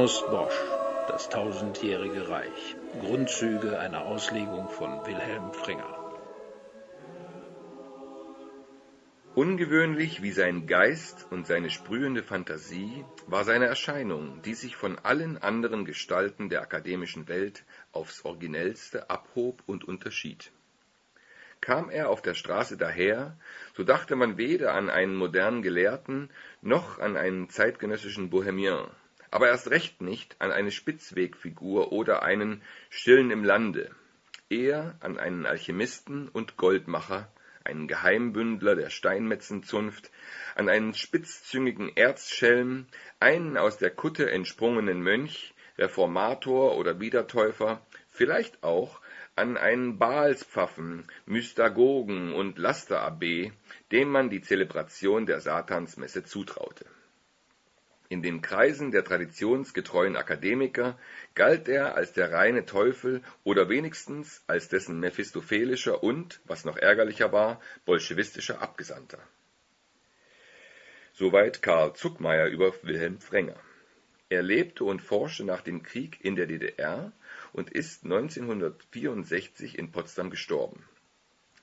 Hieronymus Bosch Das tausendjährige Reich Grundzüge einer Auslegung von Wilhelm Fringer Ungewöhnlich wie sein Geist und seine sprühende Fantasie war seine Erscheinung, die sich von allen anderen Gestalten der akademischen Welt aufs originellste abhob und unterschied. Kam er auf der Straße daher, so dachte man weder an einen modernen Gelehrten noch an einen zeitgenössischen Bohemien, aber erst recht nicht an eine Spitzwegfigur oder einen Stillen im Lande, eher an einen Alchemisten und Goldmacher, einen Geheimbündler der Steinmetzenzunft, an einen spitzzüngigen Erzschelm, einen aus der Kutte entsprungenen Mönch, Reformator oder Wiedertäufer, vielleicht auch an einen Baalspfaffen, Mystagogen und Lasterabb, dem man die Zelebration der Satansmesse zutraute in den Kreisen der traditionsgetreuen Akademiker galt er als der reine Teufel oder wenigstens als dessen mephistophelischer und, was noch ärgerlicher war, bolschewistischer Abgesandter. Soweit Karl Zuckmayer über Wilhelm Frenger. Er lebte und forschte nach dem Krieg in der DDR und ist 1964 in Potsdam gestorben.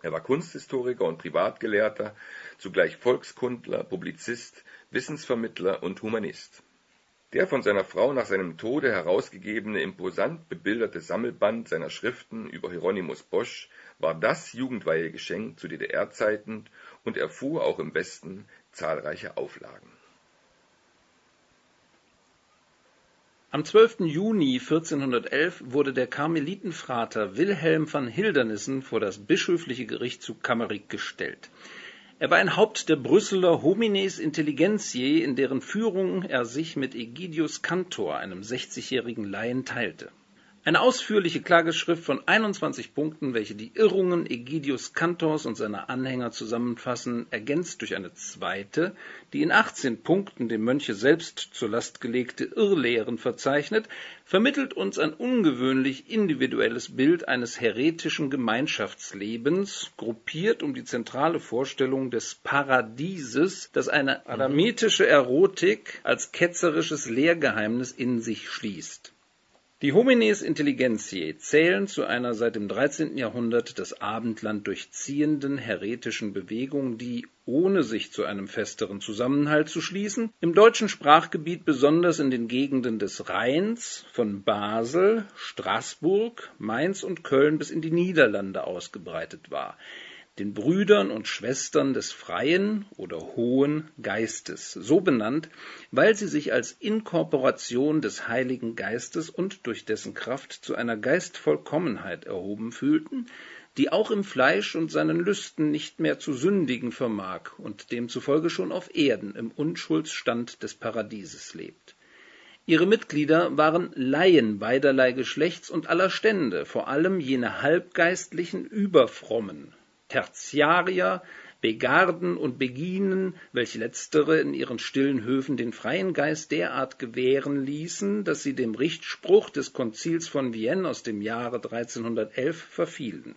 Er war Kunsthistoriker und Privatgelehrter, zugleich Volkskundler, Publizist, Wissensvermittler und Humanist. Der von seiner Frau nach seinem Tode herausgegebene imposant bebilderte Sammelband seiner Schriften über Hieronymus Bosch war das Jugendweihegeschenk zu DDR-Zeiten und erfuhr auch im Westen zahlreiche Auflagen. Am 12. Juni 1411 wurde der Karmelitenfrater Wilhelm van Hildernissen vor das bischöfliche Gericht zu Kammerig gestellt. Er war ein Haupt der Brüsseler Homines Intelligentiae, in deren Führung er sich mit Egidius Cantor, einem 60-jährigen Laien, teilte eine ausführliche Klageschrift von 21 Punkten, welche die Irrungen Egidius Cantors und seiner Anhänger zusammenfassen, ergänzt durch eine zweite, die in 18 Punkten dem Mönche selbst zur Last gelegte Irrlehren verzeichnet, vermittelt uns ein ungewöhnlich individuelles Bild eines heretischen Gemeinschaftslebens, gruppiert um die zentrale Vorstellung des Paradieses, das eine adamitische Erotik als ketzerisches Lehrgeheimnis in sich schließt die Homines Intelligentiae zählen zu einer seit dem 13. Jahrhundert das Abendland durchziehenden häretischen Bewegung, die, ohne sich zu einem festeren Zusammenhalt zu schließen, im deutschen Sprachgebiet besonders in den Gegenden des Rheins, von Basel, Straßburg, Mainz und Köln bis in die Niederlande ausgebreitet war den Brüdern und Schwestern des freien oder hohen Geistes, so benannt, weil sie sich als Inkorporation des Heiligen Geistes und durch dessen Kraft zu einer Geistvollkommenheit erhoben fühlten, die auch im Fleisch und seinen Lüsten nicht mehr zu sündigen vermag und demzufolge schon auf Erden im Unschuldsstand des Paradieses lebt. Ihre Mitglieder waren Laien beiderlei Geschlechts und aller Stände, vor allem jene halbgeistlichen Überfrommen, Tertiarier, Begarden und Beginen, welche letztere in ihren stillen Höfen den freien Geist derart gewähren ließen, dass sie dem Richtspruch des Konzils von Vienne aus dem Jahre 1311 verfielen.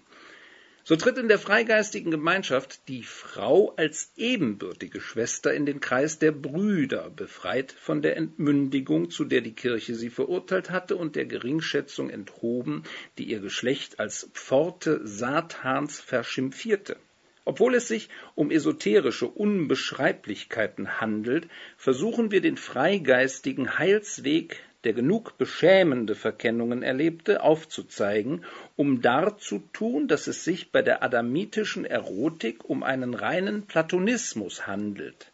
So tritt in der freigeistigen Gemeinschaft die Frau als ebenbürtige Schwester in den Kreis der Brüder, befreit von der Entmündigung, zu der die Kirche sie verurteilt hatte, und der Geringschätzung enthoben, die ihr Geschlecht als Pforte Satans verschimpfierte. Obwohl es sich um esoterische Unbeschreiblichkeiten handelt, versuchen wir den freigeistigen Heilsweg der genug beschämende Verkennungen erlebte, aufzuzeigen, um darzutun, dass es sich bei der adamitischen Erotik um einen reinen Platonismus handelt.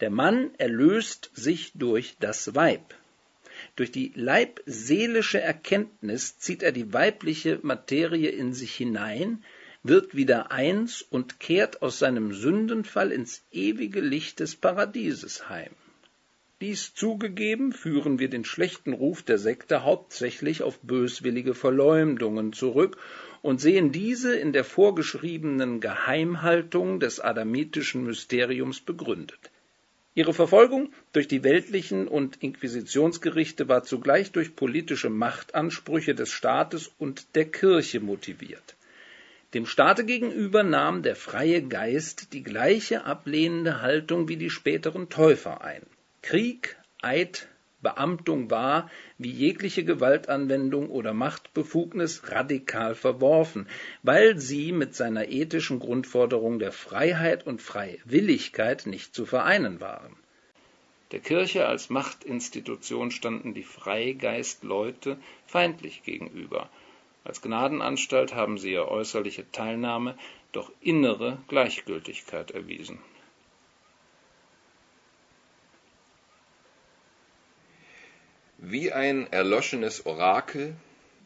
Der Mann erlöst sich durch das Weib. Durch die leibseelische Erkenntnis zieht er die weibliche Materie in sich hinein, wird wieder eins und kehrt aus seinem Sündenfall ins ewige Licht des Paradieses heim. Dies zugegeben, führen wir den schlechten Ruf der Sekte hauptsächlich auf böswillige Verleumdungen zurück und sehen diese in der vorgeschriebenen Geheimhaltung des adamitischen Mysteriums begründet. Ihre Verfolgung durch die weltlichen und Inquisitionsgerichte war zugleich durch politische Machtansprüche des Staates und der Kirche motiviert. Dem Staate gegenüber nahm der freie Geist die gleiche ablehnende Haltung wie die späteren Täufer ein. Krieg, Eid, Beamtung war, wie jegliche Gewaltanwendung oder Machtbefugnis radikal verworfen, weil sie mit seiner ethischen Grundforderung der Freiheit und Freiwilligkeit nicht zu vereinen waren. Der Kirche als Machtinstitution standen die Freigeistleute feindlich gegenüber. Als Gnadenanstalt haben sie ihr äußerliche Teilnahme, doch innere Gleichgültigkeit erwiesen. Wie ein erloschenes Orakel,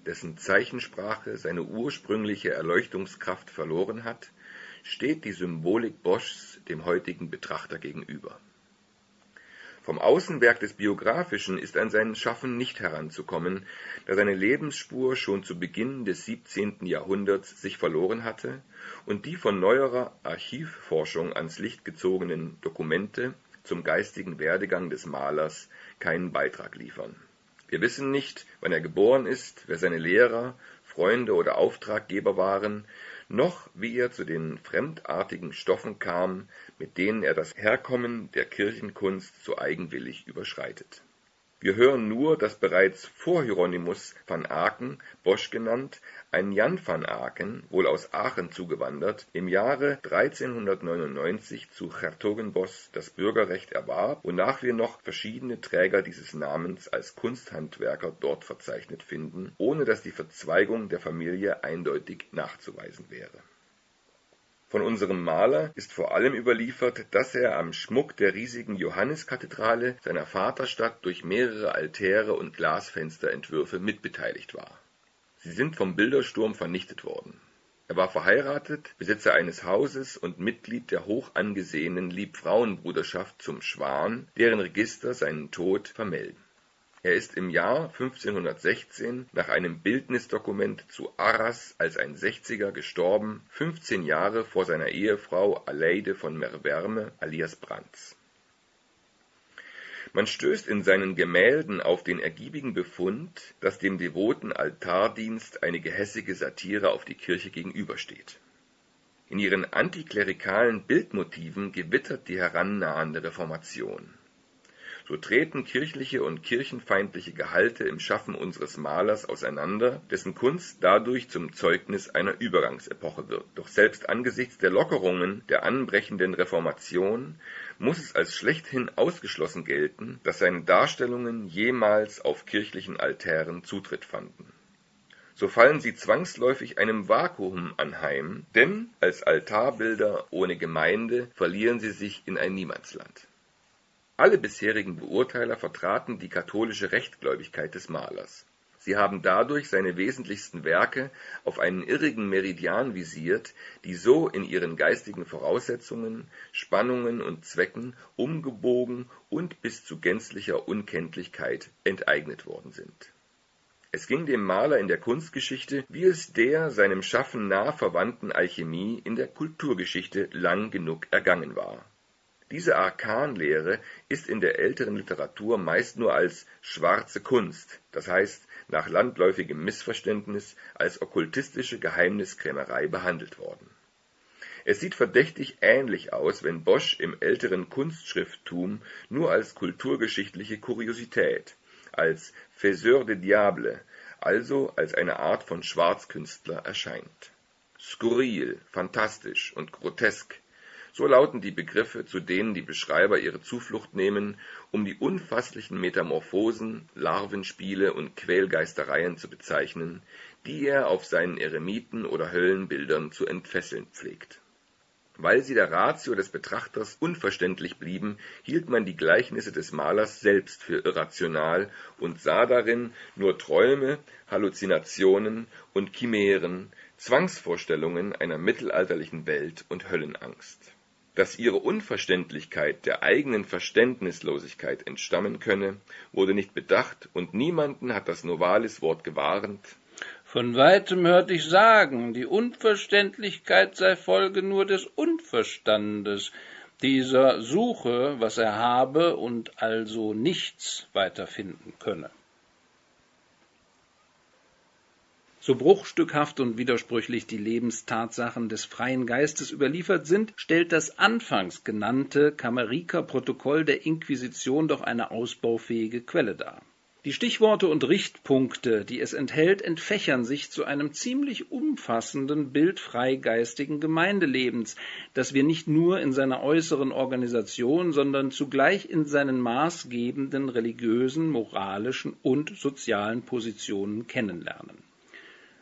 dessen Zeichensprache seine ursprüngliche Erleuchtungskraft verloren hat, steht die Symbolik Boschs dem heutigen Betrachter gegenüber. Vom Außenwerk des Biografischen ist an sein Schaffen nicht heranzukommen, da seine Lebensspur schon zu Beginn des 17. Jahrhunderts sich verloren hatte und die von neuerer Archivforschung ans Licht gezogenen Dokumente zum geistigen Werdegang des Malers keinen Beitrag liefern. Wir wissen nicht, wann er geboren ist, wer seine Lehrer, Freunde oder Auftraggeber waren, noch wie er zu den fremdartigen Stoffen kam, mit denen er das Herkommen der Kirchenkunst so eigenwillig überschreitet wir hören nur, dass bereits vor Hieronymus van Aken, Bosch genannt, ein Jan van Aken, wohl aus Aachen zugewandert, im Jahre 1399 zu Hertogenbosch das Bürgerrecht erwarb, wonach wir noch verschiedene Träger dieses Namens als Kunsthandwerker dort verzeichnet finden, ohne dass die Verzweigung der Familie eindeutig nachzuweisen wäre von unserem Maler ist vor allem überliefert, dass er am Schmuck der riesigen Johanniskathedrale seiner Vaterstadt durch mehrere Altäre und Glasfensterentwürfe mitbeteiligt war. Sie sind vom Bildersturm vernichtet worden. Er war verheiratet, Besitzer eines Hauses und Mitglied der hoch angesehenen Liebfrauenbruderschaft zum Schwan, deren Register seinen Tod vermelden er ist im Jahr 1516 nach einem Bildnisdokument zu Arras als ein Sechziger gestorben, 15 Jahre vor seiner Ehefrau Aleide von Merverme alias Brands. Man stößt in seinen Gemälden auf den ergiebigen Befund, dass dem devoten Altardienst eine gehässige Satire auf die Kirche gegenübersteht. In ihren antiklerikalen Bildmotiven gewittert die herannahende Reformation so treten kirchliche und kirchenfeindliche Gehalte im Schaffen unseres Malers auseinander, dessen Kunst dadurch zum Zeugnis einer Übergangsepoche wird. Doch selbst angesichts der Lockerungen der anbrechenden Reformation muss es als schlechthin ausgeschlossen gelten, dass seine Darstellungen jemals auf kirchlichen Altären Zutritt fanden. So fallen sie zwangsläufig einem Vakuum anheim, denn als Altarbilder ohne Gemeinde verlieren sie sich in ein Niemandsland alle bisherigen Beurteiler vertraten die katholische Rechtgläubigkeit des Malers. Sie haben dadurch seine wesentlichsten Werke auf einen irrigen Meridian visiert, die so in ihren geistigen Voraussetzungen, Spannungen und Zwecken umgebogen und bis zu gänzlicher Unkenntlichkeit enteignet worden sind. Es ging dem Maler in der Kunstgeschichte, wie es der seinem Schaffen nah verwandten Alchemie in der Kulturgeschichte lang genug ergangen war diese Arkanlehre ist in der älteren Literatur meist nur als schwarze Kunst, das heißt nach landläufigem Missverständnis als okkultistische Geheimniskrämerei behandelt worden. Es sieht verdächtig ähnlich aus, wenn Bosch im älteren Kunstschrifttum nur als kulturgeschichtliche Kuriosität, als Faiseur de Diable, also als eine Art von Schwarzkünstler erscheint. Skurril, phantastisch und grotesk so lauten die Begriffe, zu denen die Beschreiber ihre Zuflucht nehmen, um die unfasslichen Metamorphosen, Larvenspiele und Quälgeistereien zu bezeichnen, die er auf seinen Eremiten oder Höllenbildern zu entfesseln pflegt. Weil sie der Ratio des Betrachters unverständlich blieben, hielt man die Gleichnisse des Malers selbst für irrational und sah darin nur Träume, Halluzinationen und Chimären, Zwangsvorstellungen einer mittelalterlichen Welt und Höllenangst dass ihre Unverständlichkeit der eigenen Verständnislosigkeit entstammen könne, wurde nicht bedacht, und niemanden hat das Novalis-Wort gewarnt. Von weitem hört ich sagen, die Unverständlichkeit sei Folge nur des Unverstandes, dieser suche, was er habe und also nichts weiterfinden könne. So bruchstückhaft und widersprüchlich die Lebenstatsachen des freien Geistes überliefert sind, stellt das anfangs genannte Kameriker Protokoll der Inquisition doch eine ausbaufähige Quelle dar. Die Stichworte und Richtpunkte, die es enthält, entfächern sich zu einem ziemlich umfassenden Bild freigeistigen Gemeindelebens, das wir nicht nur in seiner äußeren Organisation, sondern zugleich in seinen maßgebenden religiösen, moralischen und sozialen Positionen kennenlernen.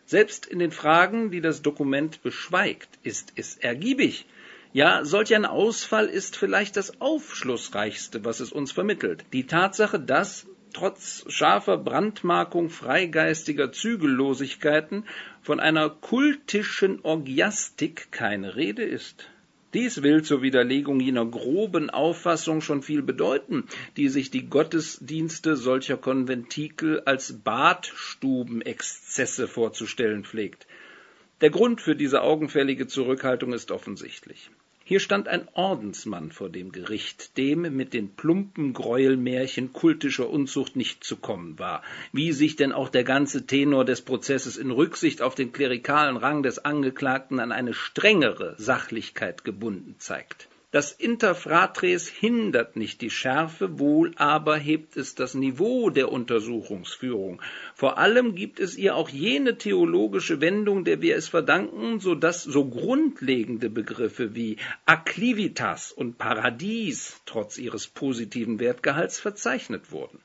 Selbst in den Fragen, die das Dokument beschweigt, ist es ergiebig. Ja, solch ein Ausfall ist vielleicht das Aufschlussreichste, was es uns vermittelt. Die Tatsache, dass trotz scharfer Brandmarkung freigeistiger Zügellosigkeiten von einer kultischen Orgiastik keine Rede ist. Dies will zur Widerlegung jener groben Auffassung schon viel bedeuten, die sich die Gottesdienste solcher Konventikel als Badstubenexzesse vorzustellen pflegt. Der Grund für diese augenfällige Zurückhaltung ist offensichtlich. Hier stand ein Ordensmann vor dem Gericht, dem mit den plumpen Gräuelmärchen kultischer Unzucht nicht zu kommen war, wie sich denn auch der ganze Tenor des Prozesses in Rücksicht auf den klerikalen Rang des Angeklagten an eine strengere Sachlichkeit gebunden zeigt. Das Interfratres hindert nicht die Schärfe, wohl aber hebt es das Niveau der Untersuchungsführung. Vor allem gibt es ihr auch jene theologische Wendung, der wir es verdanken, so dass so grundlegende Begriffe wie Acclivitas und Paradies trotz ihres positiven Wertgehalts verzeichnet wurden.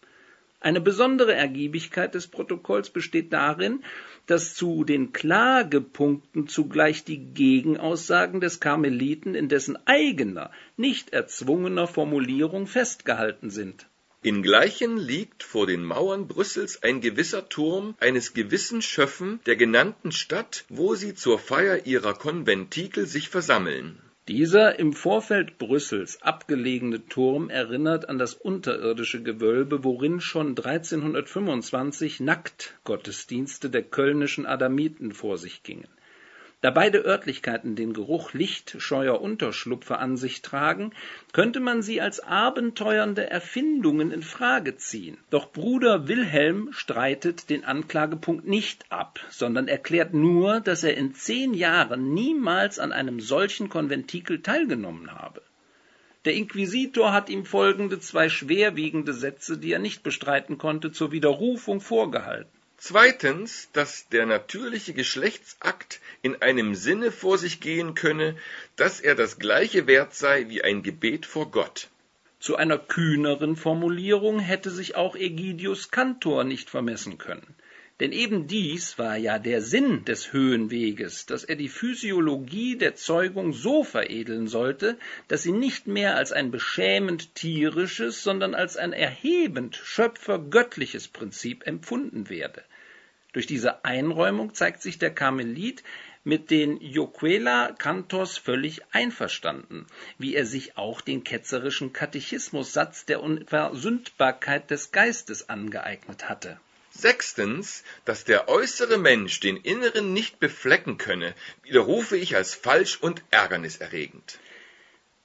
Eine besondere Ergiebigkeit des Protokolls besteht darin, dass zu den Klagepunkten zugleich die Gegenaussagen des Karmeliten in dessen eigener, nicht erzwungener Formulierung festgehalten sind. Ingleichen liegt vor den Mauern Brüssels ein gewisser Turm eines gewissen Schöffen der genannten Stadt, wo sie zur Feier ihrer Konventikel sich versammeln dieser im Vorfeld Brüssels abgelegene Turm erinnert an das unterirdische Gewölbe, worin schon 1325 Nacktgottesdienste der kölnischen Adamiten vor sich gingen da beide Örtlichkeiten den Geruch lichtscheuer Unterschlupfe an sich tragen, könnte man sie als abenteuernde Erfindungen in Frage ziehen. Doch Bruder Wilhelm streitet den Anklagepunkt nicht ab, sondern erklärt nur, dass er in zehn Jahren niemals an einem solchen Konventikel teilgenommen habe. Der Inquisitor hat ihm folgende zwei schwerwiegende Sätze, die er nicht bestreiten konnte, zur Widerrufung vorgehalten. Zweitens, dass der natürliche Geschlechtsakt in einem Sinne vor sich gehen könne, dass er das gleiche wert sei wie ein Gebet vor Gott. Zu einer kühneren Formulierung hätte sich auch Egidius Cantor nicht vermessen können. Denn eben dies war ja der Sinn des Höhenweges, dass er die Physiologie der Zeugung so veredeln sollte, dass sie nicht mehr als ein beschämend tierisches, sondern als ein erhebend schöpfergöttliches Prinzip empfunden werde. Durch diese Einräumung zeigt sich der Karmelit mit den Joquela Cantos völlig einverstanden, wie er sich auch den ketzerischen Katechismussatz der Unversündbarkeit des Geistes angeeignet hatte. Sechstens, dass der äußere Mensch den inneren nicht beflecken könne, widerrufe ich als falsch und ärgerniserregend.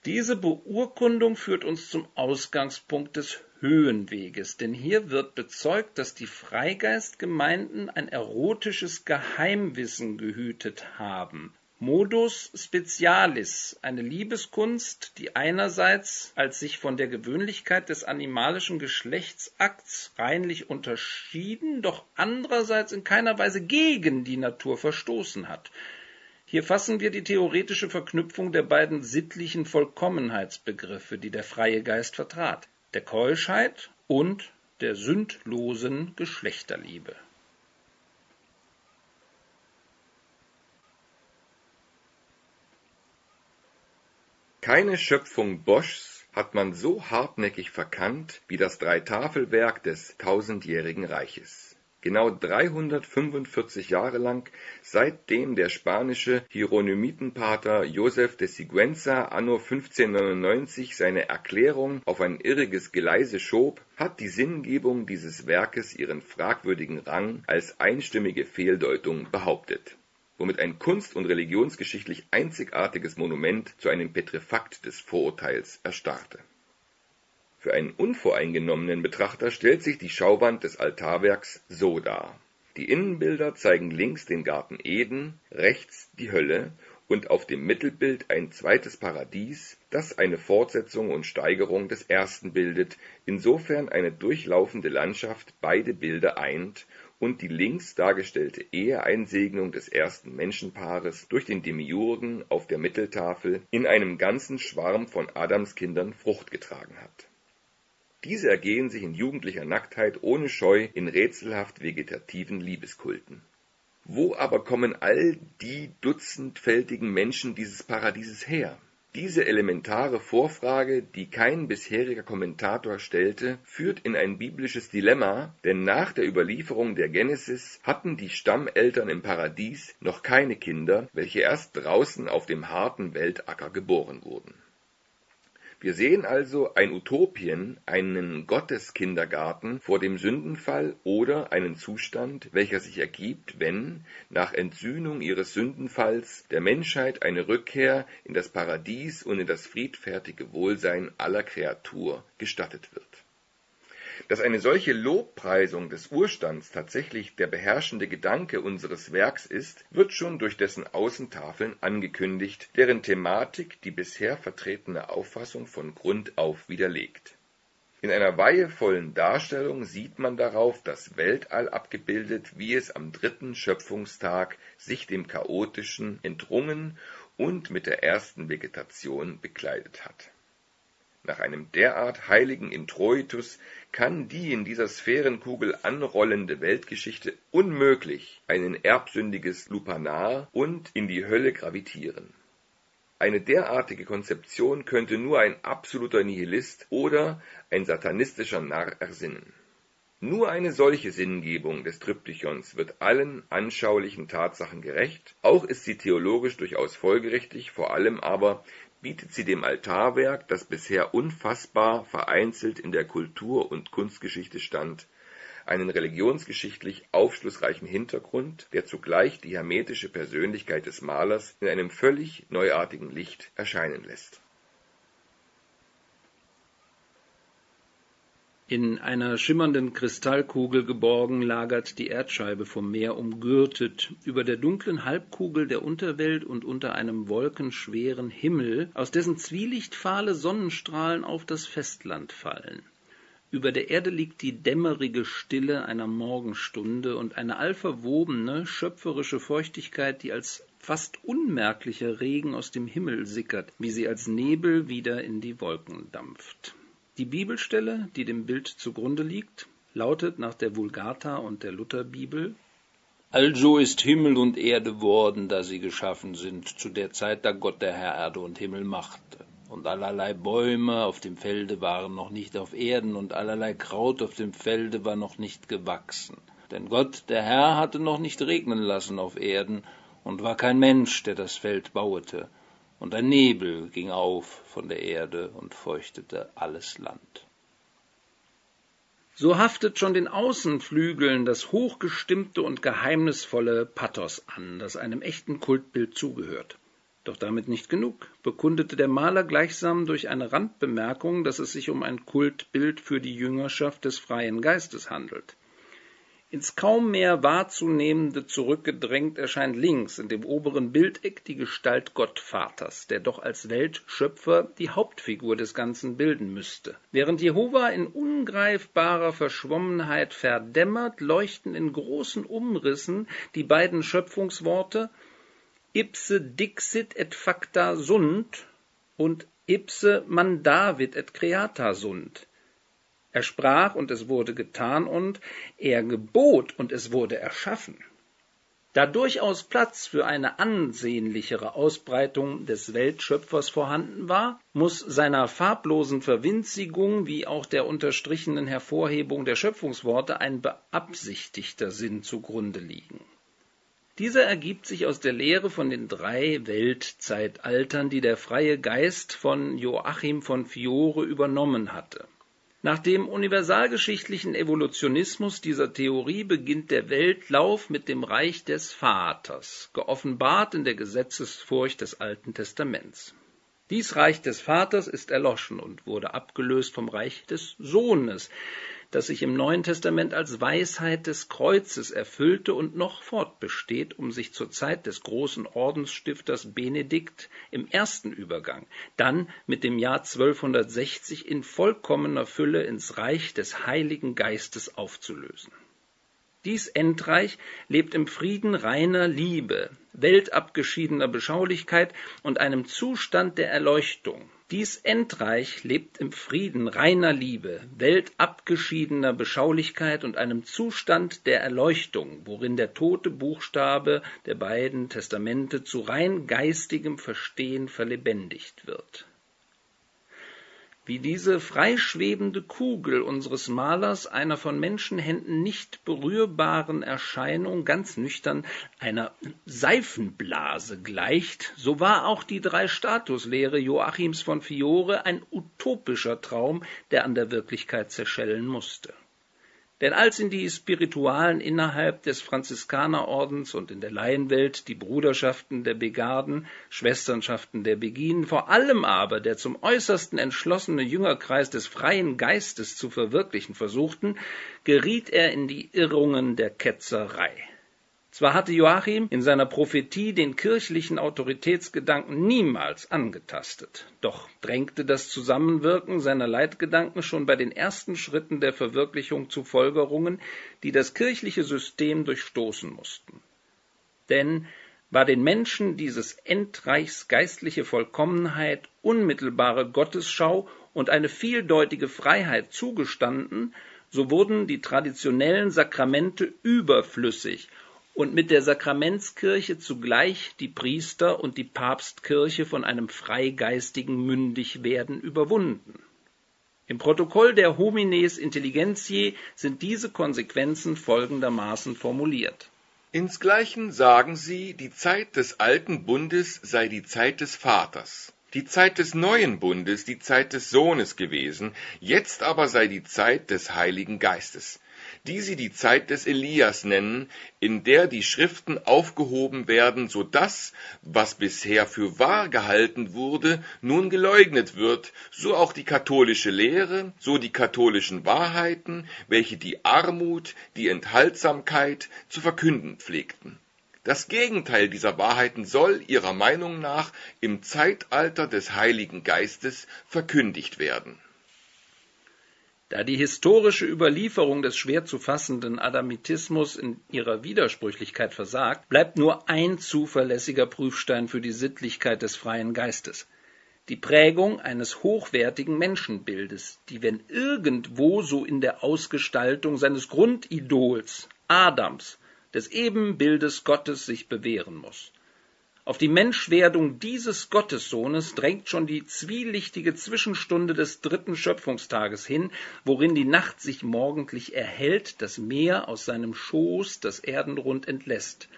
Diese Beurkundung führt uns zum Ausgangspunkt des Höhenweges, denn hier wird bezeugt, dass die Freigeistgemeinden ein erotisches Geheimwissen gehütet haben. Modus specialis, eine Liebeskunst, die einerseits als sich von der Gewöhnlichkeit des animalischen Geschlechtsakts reinlich unterschieden, doch andererseits in keiner Weise gegen die Natur verstoßen hat. Hier fassen wir die theoretische Verknüpfung der beiden sittlichen Vollkommenheitsbegriffe, die der freie Geist vertrat, der Keuschheit und der sündlosen Geschlechterliebe. Keine Schöpfung Boschs hat man so hartnäckig verkannt wie das Dreitafelwerk des tausendjährigen Reiches. Genau 345 Jahre lang, seitdem der spanische Hieronymitenpater Josef de Siguenza anno 1599 seine Erklärung auf ein irriges Geleise schob, hat die Sinngebung dieses Werkes ihren fragwürdigen Rang als einstimmige Fehldeutung behauptet womit ein kunst- und religionsgeschichtlich einzigartiges Monument zu einem Petrefakt des Vorurteils erstarrte. Für einen unvoreingenommenen Betrachter stellt sich die Schauwand des Altarwerks so dar. Die Innenbilder zeigen links den Garten Eden, rechts die Hölle und auf dem Mittelbild ein zweites Paradies, das eine Fortsetzung und Steigerung des ersten bildet, insofern eine durchlaufende Landschaft beide Bilder eint und die links dargestellte Eheeinsegnung des ersten Menschenpaares durch den Demiurgen auf der Mitteltafel in einem ganzen Schwarm von Adamskindern Frucht getragen hat. Diese ergehen sich in jugendlicher Nacktheit ohne Scheu in rätselhaft vegetativen Liebeskulten. Wo aber kommen all die dutzendfältigen Menschen dieses Paradieses her? Diese elementare Vorfrage, die kein bisheriger Kommentator stellte, führt in ein biblisches Dilemma, denn nach der Überlieferung der Genesis hatten die Stammeltern im Paradies noch keine Kinder, welche erst draußen auf dem harten Weltacker geboren wurden wir sehen also ein Utopien, einen Gotteskindergarten vor dem Sündenfall oder einen Zustand, welcher sich ergibt, wenn, nach Entsühnung ihres Sündenfalls, der Menschheit eine Rückkehr in das Paradies und in das friedfertige Wohlsein aller Kreatur gestattet wird dass eine solche Lobpreisung des Urstands tatsächlich der beherrschende Gedanke unseres Werks ist, wird schon durch dessen Außentafeln angekündigt, deren Thematik die bisher vertretene Auffassung von Grund auf widerlegt. In einer weihevollen Darstellung sieht man darauf das Weltall abgebildet, wie es am dritten Schöpfungstag sich dem Chaotischen entrungen und mit der ersten Vegetation bekleidet hat nach einem derart heiligen Introitus kann die in dieser Sphärenkugel anrollende Weltgeschichte unmöglich ein erbsündiges Lupanar und in die Hölle gravitieren. Eine derartige Konzeption könnte nur ein absoluter Nihilist oder ein satanistischer Narr ersinnen. Nur eine solche Sinngebung des Triptychons wird allen anschaulichen Tatsachen gerecht, auch ist sie theologisch durchaus folgerichtig, vor allem aber bietet sie dem Altarwerk, das bisher unfassbar vereinzelt in der Kultur und Kunstgeschichte stand, einen religionsgeschichtlich aufschlussreichen Hintergrund, der zugleich die hermetische Persönlichkeit des Malers in einem völlig neuartigen Licht erscheinen lässt In einer schimmernden Kristallkugel geborgen lagert die Erdscheibe vom Meer umgürtet, über der dunklen Halbkugel der Unterwelt und unter einem wolkenschweren Himmel, aus dessen Zwielicht fahle Sonnenstrahlen auf das Festland fallen. Über der Erde liegt die dämmerige Stille einer Morgenstunde und eine allverwobene, schöpferische Feuchtigkeit, die als fast unmerklicher Regen aus dem Himmel sickert, wie sie als Nebel wieder in die Wolken dampft. Die Bibelstelle, die dem Bild zugrunde liegt, lautet nach der Vulgata und der Lutherbibel Also ist Himmel und Erde worden, da sie geschaffen sind, zu der Zeit, da Gott der Herr Erde und Himmel machte. Und allerlei Bäume auf dem Felde waren noch nicht auf Erden, und allerlei Kraut auf dem Felde war noch nicht gewachsen. Denn Gott, der Herr, hatte noch nicht regnen lassen auf Erden, und war kein Mensch, der das Feld bauete und ein Nebel ging auf von der Erde und feuchtete alles Land. So haftet schon den Außenflügeln das hochgestimmte und geheimnisvolle Pathos an, das einem echten Kultbild zugehört. Doch damit nicht genug, bekundete der Maler gleichsam durch eine Randbemerkung, dass es sich um ein Kultbild für die Jüngerschaft des freien Geistes handelt. Ins kaum mehr wahrzunehmende zurückgedrängt erscheint links in dem oberen Bildeck die Gestalt Gottvaters, der doch als Weltschöpfer die Hauptfigur des Ganzen bilden müsste. Während Jehova in ungreifbarer Verschwommenheit verdämmert, leuchten in großen Umrissen die beiden Schöpfungsworte ipse dixit et facta sunt und ipse mandavit et creata sunt er sprach und es wurde getan und er gebot und es wurde erschaffen. Da durchaus Platz für eine ansehnlichere Ausbreitung des Weltschöpfers vorhanden war, muss seiner farblosen Verwinzigung wie auch der unterstrichenen Hervorhebung der Schöpfungsworte ein beabsichtigter Sinn zugrunde liegen. Dieser ergibt sich aus der Lehre von den drei Weltzeitaltern, die der freie Geist von Joachim von Fiore übernommen hatte. Nach dem universalgeschichtlichen Evolutionismus dieser Theorie beginnt der Weltlauf mit dem Reich des Vaters, geoffenbart in der Gesetzesfurcht des Alten Testaments. Dies Reich des Vaters ist erloschen und wurde abgelöst vom Reich des Sohnes, das sich im Neuen Testament als Weisheit des Kreuzes erfüllte und noch fortbesteht, um sich zur Zeit des großen Ordensstifters Benedikt im ersten Übergang, dann mit dem Jahr 1260 in vollkommener Fülle ins Reich des Heiligen Geistes aufzulösen. Dies Endreich lebt im Frieden reiner Liebe, weltabgeschiedener Beschaulichkeit und einem Zustand der Erleuchtung. Dies Endreich lebt im Frieden reiner Liebe, weltabgeschiedener Beschaulichkeit und einem Zustand der Erleuchtung, worin der tote Buchstabe der beiden Testamente zu rein geistigem Verstehen verlebendigt wird wie diese freischwebende Kugel unseres Malers einer von Menschenhänden nicht berührbaren Erscheinung ganz nüchtern einer Seifenblase gleicht, so war auch die Drei-Status-Lehre Joachims von Fiore ein utopischer Traum, der an der Wirklichkeit zerschellen musste. Denn als in die Spiritualen innerhalb des Franziskanerordens und in der Laienwelt die Bruderschaften der Begarden, Schwesternschaften der Beginen, vor allem aber der zum äußersten entschlossene Jüngerkreis des freien Geistes zu verwirklichen versuchten, geriet er in die Irrungen der Ketzerei. Zwar hatte Joachim in seiner Prophetie den kirchlichen Autoritätsgedanken niemals angetastet, doch drängte das Zusammenwirken seiner Leitgedanken schon bei den ersten Schritten der Verwirklichung zu Folgerungen, die das kirchliche System durchstoßen mussten. Denn war den Menschen dieses Endreichs geistliche Vollkommenheit, unmittelbare Gottesschau und eine vieldeutige Freiheit zugestanden, so wurden die traditionellen Sakramente überflüssig und mit der Sakramentskirche zugleich die Priester und die Papstkirche von einem freigeistigen Mündigwerden überwunden. Im Protokoll der Homines Intelligentiae sind diese Konsequenzen folgendermaßen formuliert. Insgleichen sagen sie, die Zeit des alten Bundes sei die Zeit des Vaters, die Zeit des neuen Bundes die Zeit des Sohnes gewesen, jetzt aber sei die Zeit des Heiligen Geistes die sie die Zeit des Elias nennen, in der die Schriften aufgehoben werden, so dass, was bisher für wahr gehalten wurde, nun geleugnet wird, so auch die katholische Lehre, so die katholischen Wahrheiten, welche die Armut, die Enthaltsamkeit zu verkünden pflegten. Das Gegenteil dieser Wahrheiten soll ihrer Meinung nach im Zeitalter des Heiligen Geistes verkündigt werden da die historische Überlieferung des schwer zu fassenden Adamitismus in ihrer Widersprüchlichkeit versagt, bleibt nur ein zuverlässiger Prüfstein für die Sittlichkeit des freien Geistes die Prägung eines hochwertigen Menschenbildes, die wenn irgendwo so in der Ausgestaltung seines Grundidols Adams, des Ebenbildes Gottes sich bewähren muss. Auf die Menschwerdung dieses Gottessohnes drängt schon die zwielichtige Zwischenstunde des dritten Schöpfungstages hin, worin die Nacht sich morgendlich erhellt, das Meer aus seinem Schoß das Erdenrund entlässt,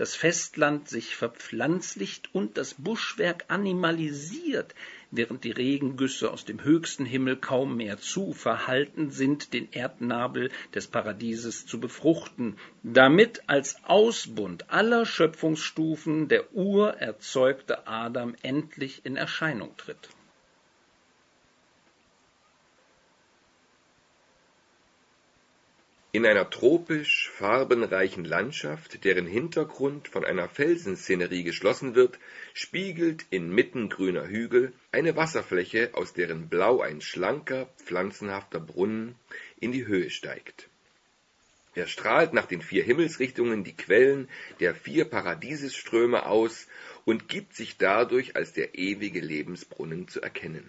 das Festland sich verpflanzlicht und das Buschwerk animalisiert, während die Regengüsse aus dem höchsten Himmel kaum mehr zu verhalten sind, den Erdnabel des Paradieses zu befruchten, damit als Ausbund aller Schöpfungsstufen der urerzeugte Adam endlich in Erscheinung tritt. In einer tropisch farbenreichen Landschaft, deren Hintergrund von einer Felsenszenerie geschlossen wird, spiegelt inmitten grüner Hügel eine Wasserfläche, aus deren Blau ein schlanker, pflanzenhafter Brunnen in die Höhe steigt. Er strahlt nach den vier Himmelsrichtungen die Quellen der vier Paradiesesströme aus und gibt sich dadurch als der ewige Lebensbrunnen zu erkennen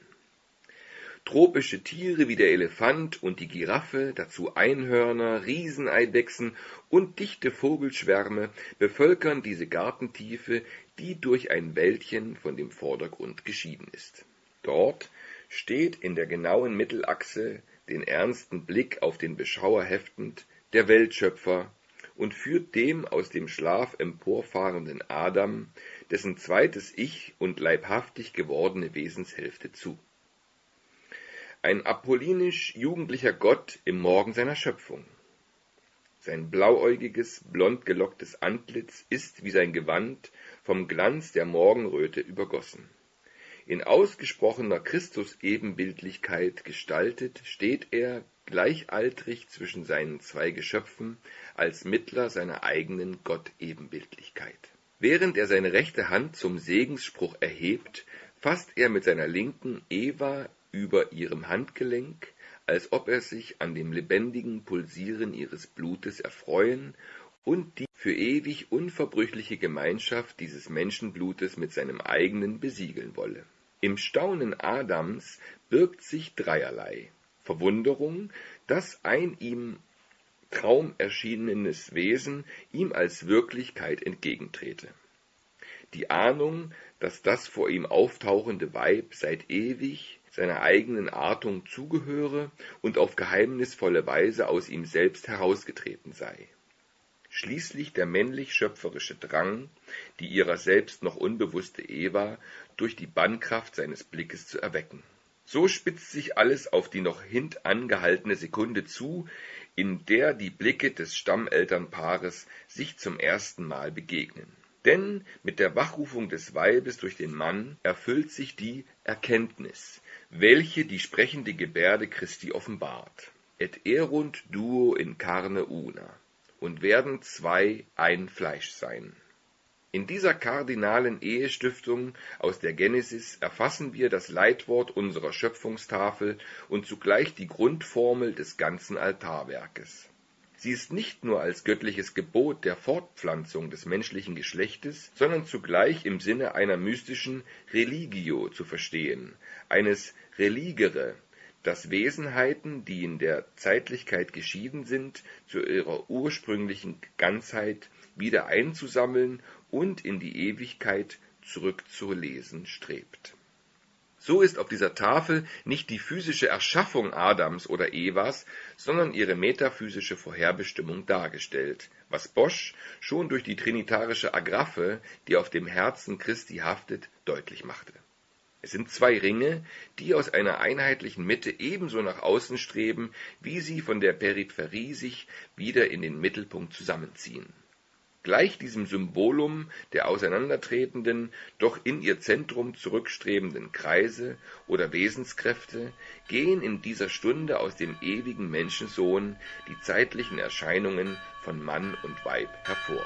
Tropische Tiere wie der Elefant und die Giraffe, dazu Einhörner, Rieseneidechsen und dichte Vogelschwärme bevölkern diese Gartentiefe, die durch ein Wäldchen von dem Vordergrund geschieden ist. Dort steht in der genauen Mittelachse, den ernsten Blick auf den Beschauer heftend, der Weltschöpfer und führt dem aus dem Schlaf emporfahrenden Adam dessen zweites Ich und leibhaftig gewordene Wesenshälfte zu ein apollinisch-jugendlicher Gott im Morgen seiner Schöpfung. Sein blauäugiges, blond gelocktes Antlitz ist wie sein Gewand vom Glanz der Morgenröte übergossen. In ausgesprochener Christus-Ebenbildlichkeit gestaltet, steht er gleichaltrig zwischen seinen zwei Geschöpfen als Mittler seiner eigenen Gott-Ebenbildlichkeit. Während er seine rechte Hand zum Segensspruch erhebt, fasst er mit seiner linken Eva über ihrem Handgelenk, als ob er sich an dem lebendigen Pulsieren ihres Blutes erfreuen und die für ewig unverbrüchliche Gemeinschaft dieses Menschenblutes mit seinem eigenen besiegeln wolle. Im Staunen Adams birgt sich dreierlei Verwunderung, dass ein ihm Traum erschienenes Wesen ihm als Wirklichkeit entgegentrete. Die Ahnung, dass das vor ihm auftauchende Weib seit ewig seiner eigenen Artung zugehöre und auf geheimnisvolle Weise aus ihm selbst herausgetreten sei. Schließlich der männlich-schöpferische Drang, die ihrer selbst noch unbewusste Eva durch die Bannkraft seines Blickes zu erwecken. So spitzt sich alles auf die noch hintangehaltene Sekunde zu, in der die Blicke des Stammelternpaares sich zum ersten Mal begegnen. Denn mit der Wachrufung des Weibes durch den Mann erfüllt sich die Erkenntnis, welche die sprechende Gebärde Christi offenbart. Et erunt duo in carne una und werden zwei ein Fleisch sein. In dieser kardinalen Ehestiftung aus der Genesis erfassen wir das Leitwort unserer Schöpfungstafel und zugleich die Grundformel des ganzen Altarwerkes. Sie ist nicht nur als göttliches Gebot der Fortpflanzung des menschlichen Geschlechtes, sondern zugleich im Sinne einer mystischen Religio zu verstehen, eines Religere, das Wesenheiten, die in der Zeitlichkeit geschieden sind, zu ihrer ursprünglichen Ganzheit wieder einzusammeln und in die Ewigkeit zurückzulesen strebt. So ist auf dieser Tafel nicht die physische Erschaffung Adams oder Evas, sondern ihre metaphysische Vorherbestimmung dargestellt, was Bosch schon durch die trinitarische Agraphe, die auf dem Herzen Christi haftet, deutlich machte. Es sind zwei Ringe, die aus einer einheitlichen Mitte ebenso nach außen streben, wie sie von der Peripherie sich wieder in den Mittelpunkt zusammenziehen Gleich diesem Symbolum der auseinandertretenden, doch in ihr Zentrum zurückstrebenden Kreise oder Wesenskräfte gehen in dieser Stunde aus dem ewigen Menschensohn die zeitlichen Erscheinungen von Mann und Weib hervor